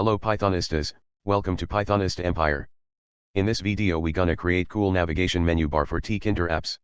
Hello Pythonistas, welcome to Pythonist Empire. In this video we gonna create cool navigation menu bar for Tkinter apps.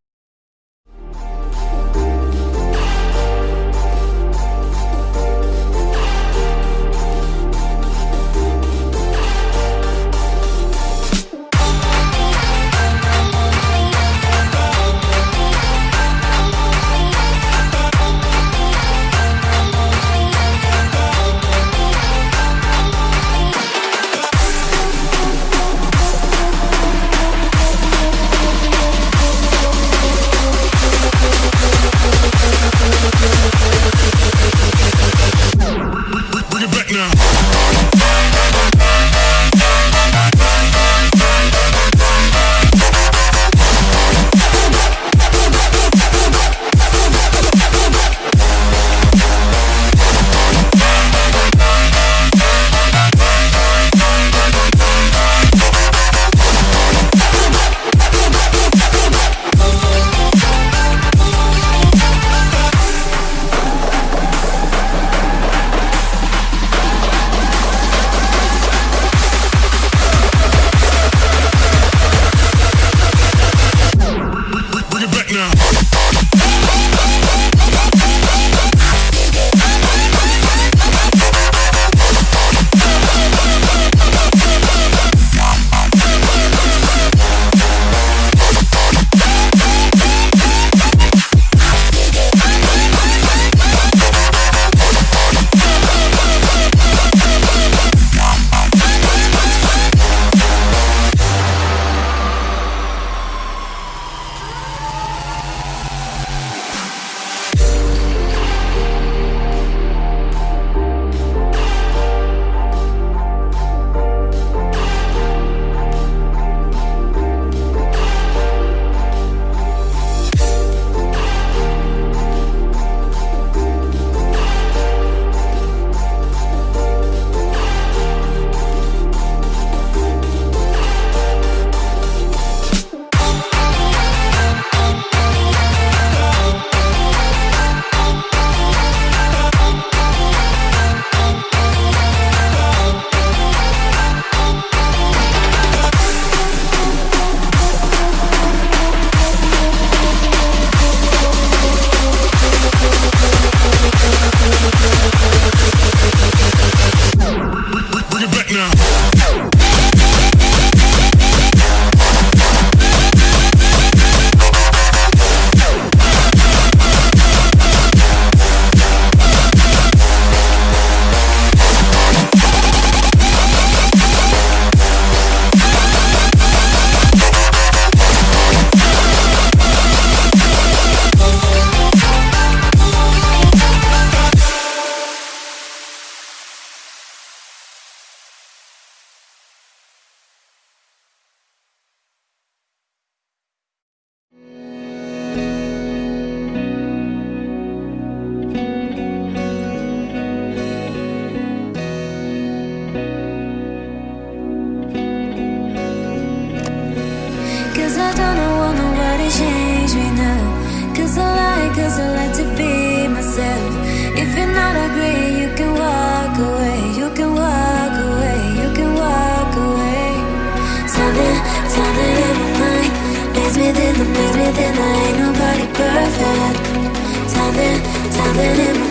living in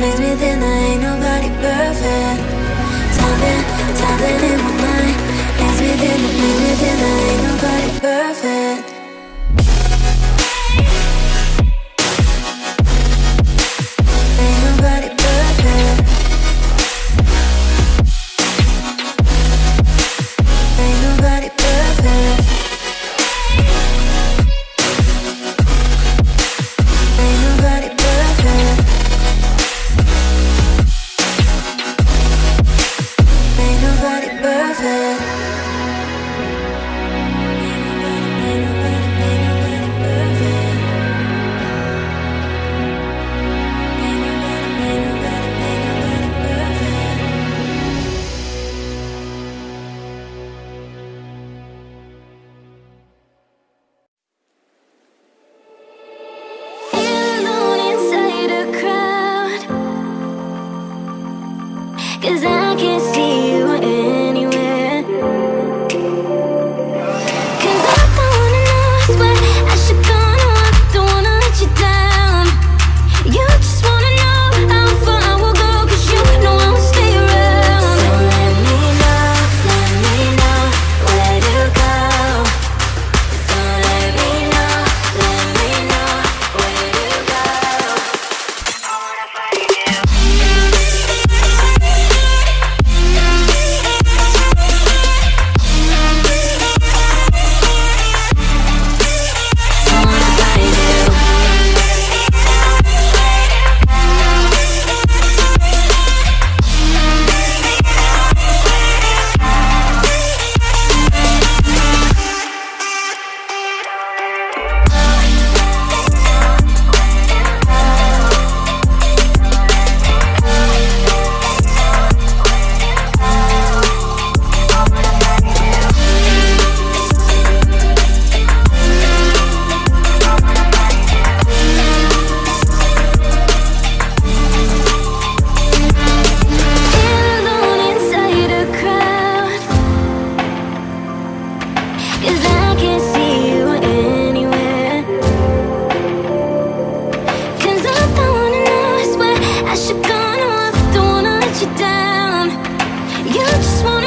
minute in the You just wanna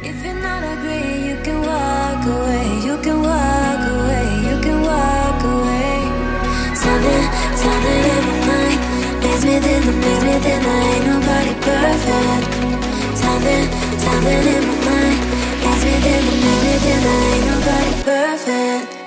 If you're not agree, you can walk away, you can walk away, you can walk away. Something, something in my mind makes me think, makes me think I ain't nobody perfect. Something, something in my mind makes me think, makes me think I ain't nobody perfect.